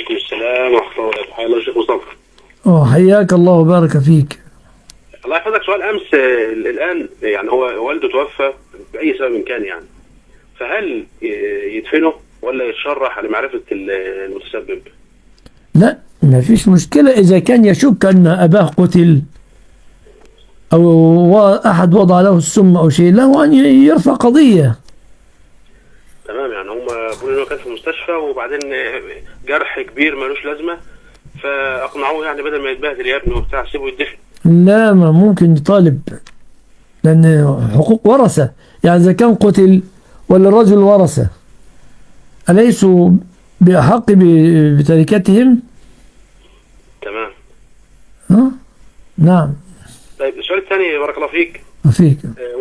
وعليكم السلام ورحمة الله وبركاته. شيخ مصطفى أوه حياك الله وبارك فيك. الله يحفظك. سؤال أمس آه، الآن يعني هو والده توفى بأي سبب كان يعني. فهل يدفنه ولا يتشرح لمعرفة ال- المتسبب؟ لا ما فيش مشكلة. إذا كان يشك أن أباه قتل أو أحد وضع له السم أو شيء له أن يرفع قضية. تمام يعني هم بيقولوا إن هو كان في المستشفى وبعدين جرح كبير ملوش لازمة فأقنعوه يعني بدل ما يتبهدل يا ابني وبتاع سيبه يدفن. لا ما ممكن يطالب لأن حقوق ورثة. يعني إذا كان قتل ولا الرجل ورثة أليسوا بأحق ب- بتركتهم؟ تمام. ها؟ نعم. طيب السؤال الثاني بارك الله فيك. فيك. آه،